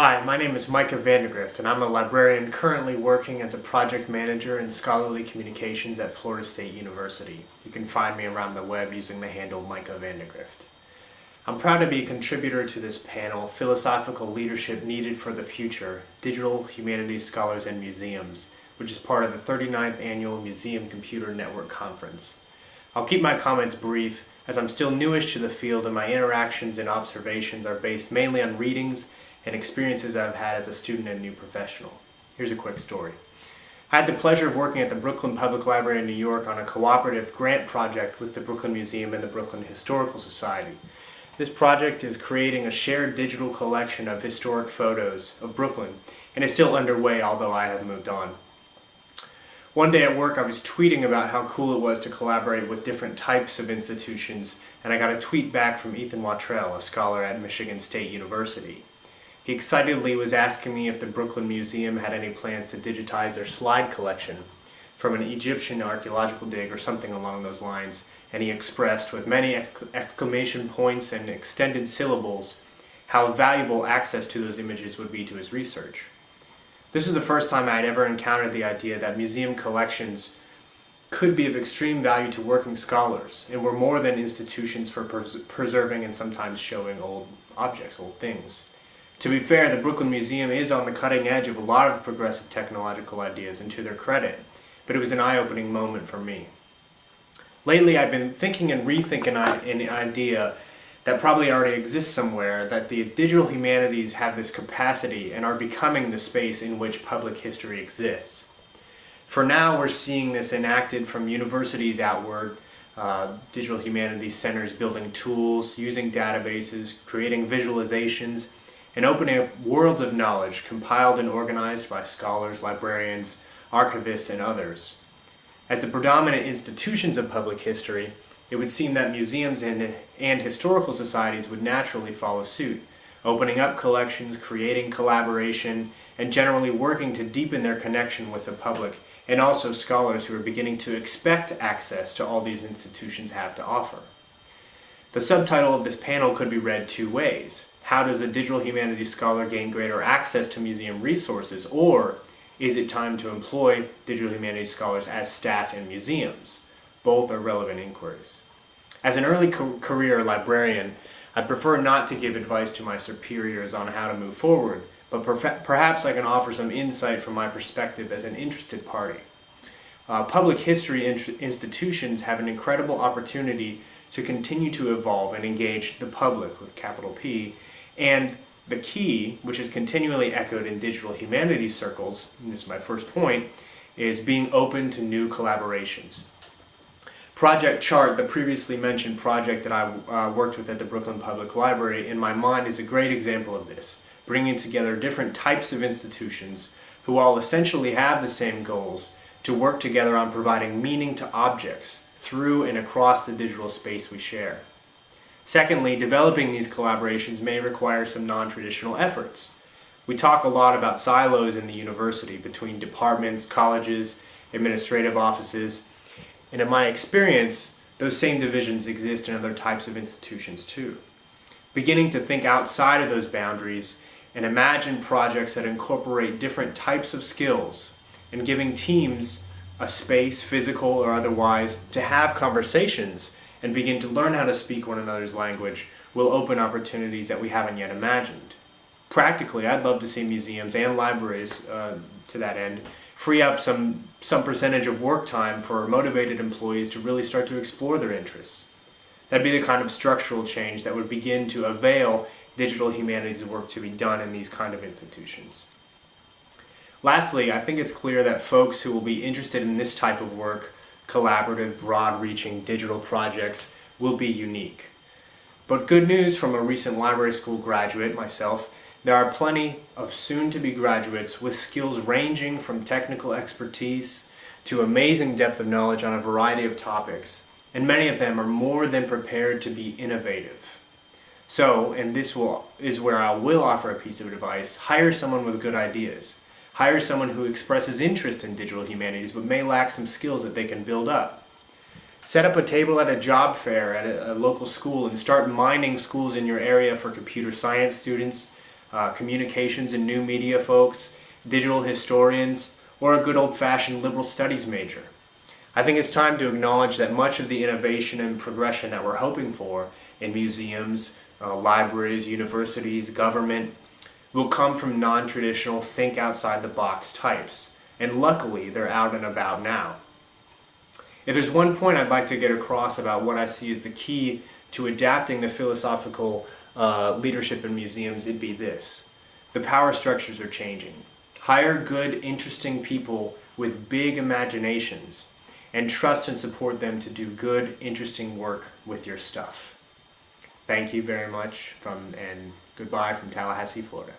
Hi, my name is Micah Vandegrift, and I'm a librarian currently working as a project manager in scholarly communications at Florida State University. You can find me around the web using the handle Micah Vandegrift. I'm proud to be a contributor to this panel, Philosophical Leadership Needed for the Future, Digital Humanities Scholars and Museums, which is part of the 39th Annual Museum Computer Network Conference. I'll keep my comments brief, as I'm still newish to the field and my interactions and observations are based mainly on readings and experiences I've had as a student and new professional. Here's a quick story. I had the pleasure of working at the Brooklyn Public Library in New York on a cooperative grant project with the Brooklyn Museum and the Brooklyn Historical Society. This project is creating a shared digital collection of historic photos of Brooklyn and is still underway although I have moved on. One day at work I was tweeting about how cool it was to collaborate with different types of institutions and I got a tweet back from Ethan Watrall, a scholar at Michigan State University. He excitedly was asking me if the Brooklyn Museum had any plans to digitize their slide collection from an Egyptian archaeological dig or something along those lines and he expressed with many exclamation points and extended syllables how valuable access to those images would be to his research. This was the first time I had ever encountered the idea that museum collections could be of extreme value to working scholars and were more than institutions for pres preserving and sometimes showing old objects, old things. To be fair, the Brooklyn Museum is on the cutting edge of a lot of progressive technological ideas and to their credit, but it was an eye-opening moment for me. Lately I've been thinking and rethinking an idea that probably already exists somewhere, that the digital humanities have this capacity and are becoming the space in which public history exists. For now we're seeing this enacted from universities outward, uh, digital humanities centers building tools, using databases, creating visualizations, and opening up worlds of knowledge compiled and organized by scholars, librarians, archivists, and others. As the predominant institutions of public history, it would seem that museums and, and historical societies would naturally follow suit, opening up collections, creating collaboration, and generally working to deepen their connection with the public and also scholars who are beginning to expect access to all these institutions have to offer. The subtitle of this panel could be read two ways. How does a digital humanities scholar gain greater access to museum resources? Or is it time to employ digital humanities scholars as staff in museums? Both are relevant inquiries. As an early career librarian, I prefer not to give advice to my superiors on how to move forward, but perhaps I can offer some insight from my perspective as an interested party. Uh, public history institutions have an incredible opportunity to continue to evolve and engage the public with capital P and the key, which is continually echoed in digital humanities circles, and this is my first point, is being open to new collaborations. Project Chart, the previously mentioned project that I uh, worked with at the Brooklyn Public Library, in my mind is a great example of this, bringing together different types of institutions who all essentially have the same goals to work together on providing meaning to objects through and across the digital space we share. Secondly, developing these collaborations may require some non-traditional efforts. We talk a lot about silos in the university between departments, colleges, administrative offices, and in my experience, those same divisions exist in other types of institutions too. Beginning to think outside of those boundaries and imagine projects that incorporate different types of skills and giving teams a space, physical or otherwise, to have conversations and begin to learn how to speak one another's language will open opportunities that we haven't yet imagined. Practically, I'd love to see museums and libraries, uh, to that end, free up some, some percentage of work time for motivated employees to really start to explore their interests. That'd be the kind of structural change that would begin to avail digital humanities work to be done in these kind of institutions. Lastly, I think it's clear that folks who will be interested in this type of work collaborative, broad-reaching digital projects will be unique. But good news from a recent library school graduate, myself, there are plenty of soon-to-be graduates with skills ranging from technical expertise to amazing depth of knowledge on a variety of topics, and many of them are more than prepared to be innovative. So, and this will, is where I will offer a piece of advice, hire someone with good ideas. Hire someone who expresses interest in digital humanities but may lack some skills that they can build up. Set up a table at a job fair at a, a local school and start mining schools in your area for computer science students, uh, communications and new media folks, digital historians, or a good old-fashioned liberal studies major. I think it's time to acknowledge that much of the innovation and progression that we're hoping for in museums, uh, libraries, universities, government, will come from non-traditional think outside the box types. And luckily, they're out and about now. If there's one point I'd like to get across about what I see as the key to adapting the philosophical uh, leadership in museums, it'd be this. The power structures are changing. Hire good, interesting people with big imaginations and trust and support them to do good, interesting work with your stuff. Thank you very much from and goodbye from Tallahassee, Florida.